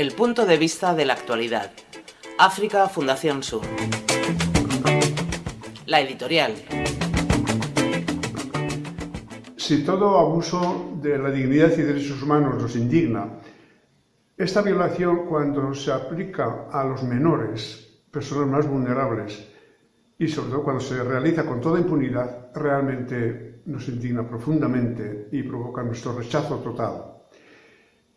El punto de vista de la actualidad. África Fundación Sur. La editorial. Si todo abuso de la dignidad y derechos humanos nos indigna, esta violación cuando se aplica a los menores, personas más vulnerables, y sobre todo cuando se realiza con toda impunidad, realmente nos indigna profundamente y provoca nuestro rechazo total.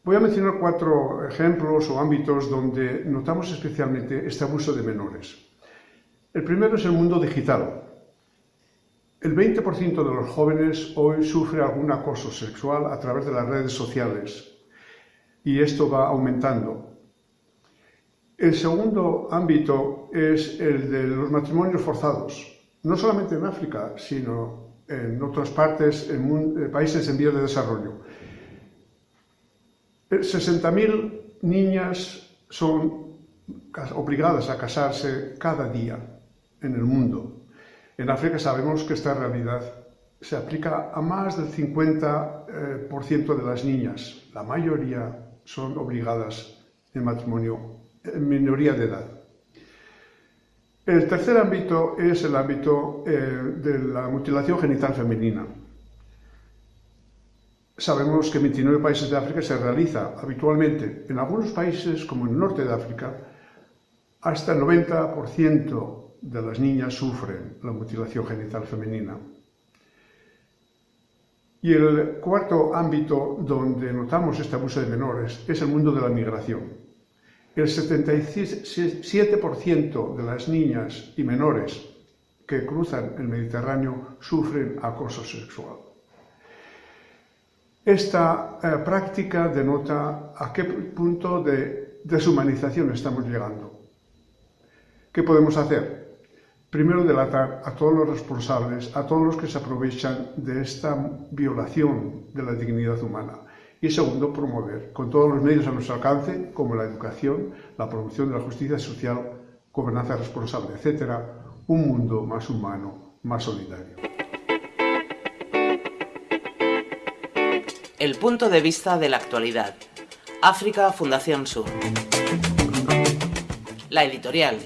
Voy a mencionar cuatro ejemplos o ámbitos donde notamos especialmente este abuso de menores. El primero es el mundo digital. El 20% de los jóvenes hoy sufre algún acoso sexual a través de las redes sociales y esto va aumentando. El segundo ámbito es el de los matrimonios forzados, no solamente en África, sino en otras partes, en países en vías de desarrollo. 60.000 niñas son obligadas a casarse cada día en el mundo. En África sabemos que esta realidad se aplica a más del 50% eh, de las niñas. La mayoría son obligadas en matrimonio en minoría de edad. El tercer ámbito es el ámbito eh, de la mutilación genital femenina. Sabemos que en 29 países de África se realiza habitualmente, en algunos países como en el norte de África, hasta el 90% de las niñas sufren la mutilación genital femenina. Y el cuarto ámbito donde notamos este abuso de menores es el mundo de la migración. El 77% de las niñas y menores que cruzan el Mediterráneo sufren acoso sexual. Esta eh, práctica denota a qué punto de deshumanización estamos llegando. ¿Qué podemos hacer? Primero, delatar a todos los responsables, a todos los que se aprovechan de esta violación de la dignidad humana. Y segundo, promover con todos los medios a nuestro alcance, como la educación, la promoción de la justicia social, gobernanza responsable, etc., un mundo más humano, más solidario. El punto de vista de la actualidad. África Fundación Sur. La editorial.